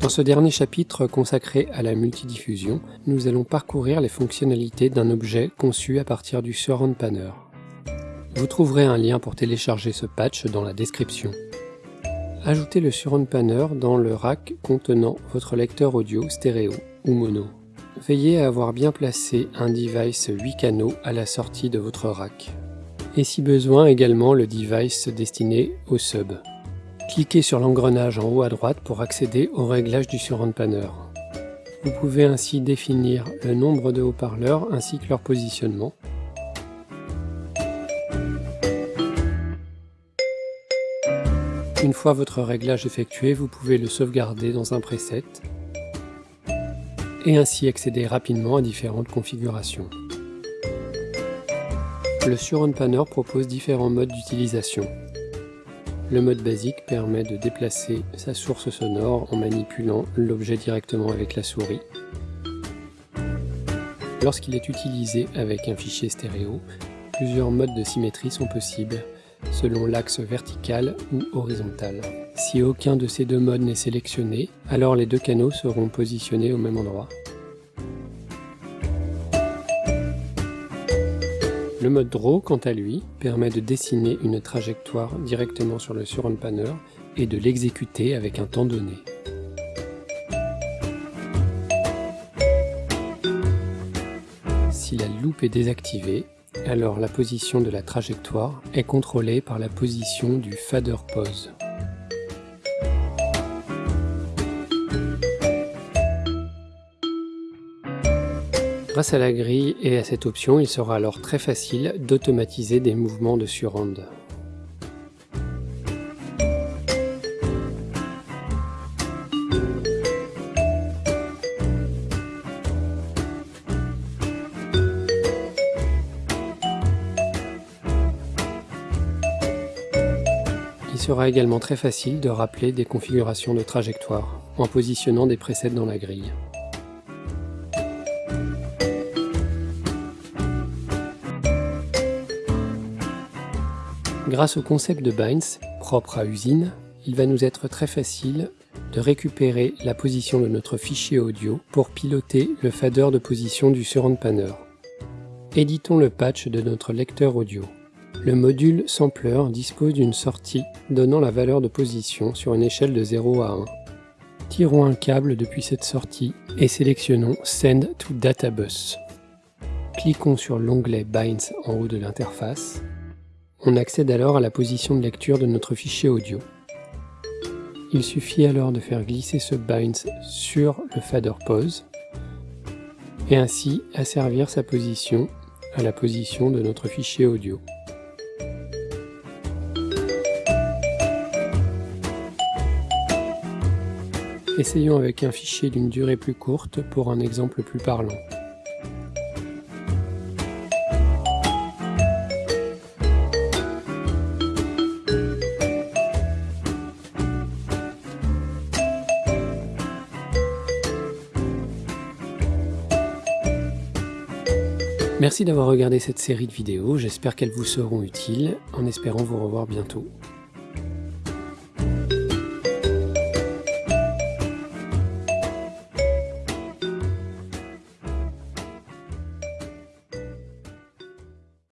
Dans ce dernier chapitre consacré à la multidiffusion, nous allons parcourir les fonctionnalités d'un objet conçu à partir du Surround Panner. Vous trouverez un lien pour télécharger ce patch dans la description. Ajoutez le Surround Panner dans le rack contenant votre lecteur audio stéréo ou mono. Veillez à avoir bien placé un device 8 canaux à la sortie de votre rack. Et si besoin également le device destiné au sub. Cliquez sur l'engrenage en haut à droite pour accéder au réglage du surround panner. Vous pouvez ainsi définir le nombre de haut-parleurs ainsi que leur positionnement. Une fois votre réglage effectué, vous pouvez le sauvegarder dans un preset et ainsi accéder rapidement à différentes configurations. Le Surround Panner propose différents modes d'utilisation. Le mode basique permet de déplacer sa source sonore en manipulant l'objet directement avec la souris. Lorsqu'il est utilisé avec un fichier stéréo, plusieurs modes de symétrie sont possibles, selon l'axe vertical ou horizontal. Si aucun de ces deux modes n'est sélectionné, alors les deux canaux seront positionnés au même endroit. Le mode Draw, quant à lui, permet de dessiner une trajectoire directement sur le surround panner et de l'exécuter avec un temps donné. Si la loupe est désactivée, alors la position de la trajectoire est contrôlée par la position du fader pose. Grâce à la grille et à cette option, il sera alors très facile d'automatiser des mouvements de surround. Il sera également très facile de rappeler des configurations de trajectoire en positionnant des presets dans la grille. Grâce au concept de binds, propre à usine, il va nous être très facile de récupérer la position de notre fichier audio pour piloter le fader de position du surround panner. Éditons le patch de notre lecteur audio. Le module sampler dispose d'une sortie donnant la valeur de position sur une échelle de 0 à 1. Tirons un câble depuis cette sortie et sélectionnons Send to Databus. Cliquons sur l'onglet Binds en haut de l'interface on accède alors à la position de lecture de notre fichier audio. Il suffit alors de faire glisser ce binds sur le fader pose et ainsi asservir sa position à la position de notre fichier audio. Essayons avec un fichier d'une durée plus courte pour un exemple plus parlant. Merci d'avoir regardé cette série de vidéos, j'espère qu'elles vous seront utiles, en espérant vous revoir bientôt.